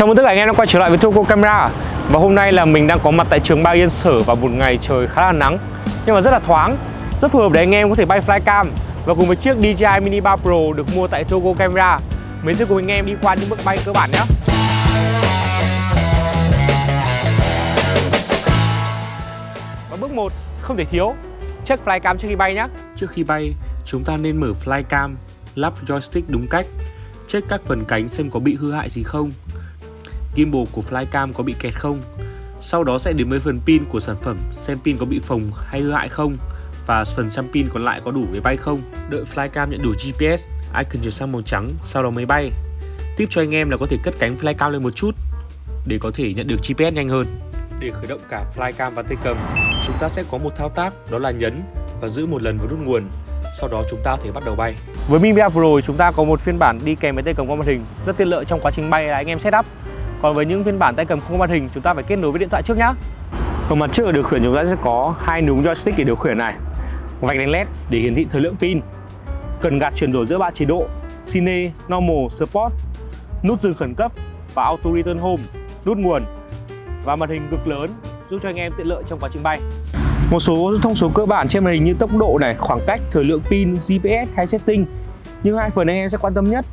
Chào mừng tất cả anh em đã quay trở lại với Toco Camera. Và hôm nay là mình đang có mặt tại trường Ba Yên Sở vào một ngày trời khá là nắng. Nhưng mà rất là thoáng, Rất phù hợp để anh em có thể bay flycam. Và cùng với chiếc DJI Mini 3 Pro được mua tại Togo Camera. Mình sẽ cùng anh em đi qua những bước bay cơ bản nhé. Và bước 1 không thể thiếu, Check flycam trước khi bay nhé. Trước khi bay, chúng ta nên mở flycam, Lắp joystick đúng cách, Check các phần cánh xem có bị hư hại gì không gimbal của flycam có bị kẹt không. Sau đó sẽ đến với phần pin của sản phẩm xem pin có bị phồng hay hư hại không và phần xăm pin còn lại có đủ để bay không. Đợi flycam nhận đủ GPS, icon chuyển sang màu trắng sau đó mới bay. Tiếp cho anh em là có thể cất cánh flycam lên một chút để có thể nhận được GPS nhanh hơn. Để khởi động cả flycam và tay cầm, chúng ta sẽ có một thao tác đó là nhấn và giữ một lần vào nút nguồn sau đó chúng ta có thể bắt đầu bay. Với Mi Pro chúng ta có một phiên bản đi kèm với tay cầm qua màn hình rất tiện lợi trong quá trình bay là anh em setup còn với những phiên bản tay cầm không có màn hình chúng ta phải kết nối với điện thoại trước nhá. Ở mặt trước ở điều khiển chúng ta sẽ có hai núm joystick để điều khiển này. Vạch đèn led để hiển thị thời lượng pin. Cần gạt chuyển đổi giữa ba chế độ Cine, Normal, Sport nút dừng khẩn cấp và Auto Return Home nút nguồn. Và màn hình cực lớn giúp cho anh em tiện lợi trong quá trình bay. Một số thông số cơ bản trên màn hình như tốc độ này, khoảng cách, thời lượng pin, GPS hay setting. Nhưng hai phần anh em sẽ quan tâm nhất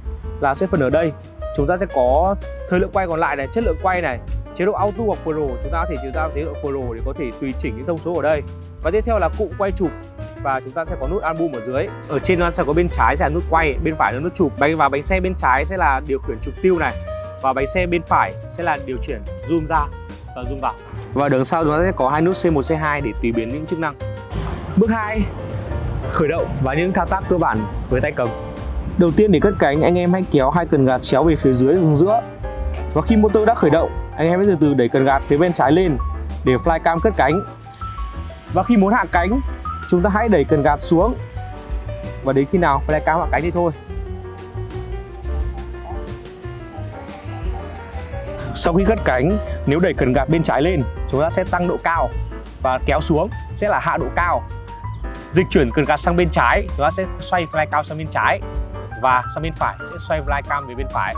là sẽ phần ở đây chúng ta sẽ có thời lượng quay còn lại này, chất lượng quay này, chế độ auto hoặc pro chúng ta có thể, chúng ta chế độ pro để có thể tùy chỉnh những thông số ở đây. Và tiếp theo là cụm quay chụp. Và chúng ta sẽ có nút album ở dưới. Ở trên nó sẽ có bên trái sẽ là nút quay, bên phải là nút chụp. Bánh và bánh xe bên trái sẽ là điều khiển trục tiêu này. Và bánh xe bên phải sẽ là điều khiển zoom ra và zoom vào. Và đằng sau chúng ta sẽ có hai nút C1 C2 để tùy biến những chức năng. Bước 2 khởi động và những thao tác cơ bản với tay cầm. Đầu tiên để cất cánh anh em hãy kéo hai cần gạt chéo về phía dưới hướng giữa. Và khi motor đã khởi động anh em hãy từ từ đẩy cần gạt phía bên trái lên để flycam cất cánh. Và khi muốn hạ cánh chúng ta hãy đẩy cần gạt xuống. Và đến khi nào flycam hạ cánh thì thôi. Sau khi cất cánh, nếu đẩy cần gạt bên trái lên, chúng ta sẽ tăng độ cao và kéo xuống sẽ là hạ độ cao. Dịch chuyển cần gạt sang bên trái, chúng ta sẽ xoay flycam sang bên trái và sang bên phải sẽ xoay flycam về bên phải.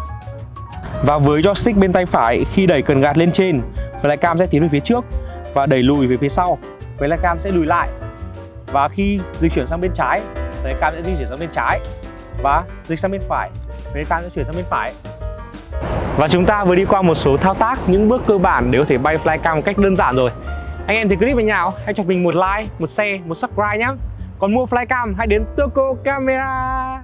Và với joystick bên tay phải khi đẩy cần gạt lên trên flycam sẽ tiến về phía trước và đẩy lùi về phía sau. Flycam sẽ lùi lại. Và khi di chuyển sang bên trái flycam sẽ di chuyển sang bên trái. Và dịch sang bên phải flycam sẽ chuyển sang bên phải. Và chúng ta vừa đi qua một số thao tác những bước cơ bản để có thể bay flycam một cách đơn giản rồi. Anh em thì clip với nhau hãy cho mình một like một share một subscribe nhé còn mua flycam hãy đến Toco Camera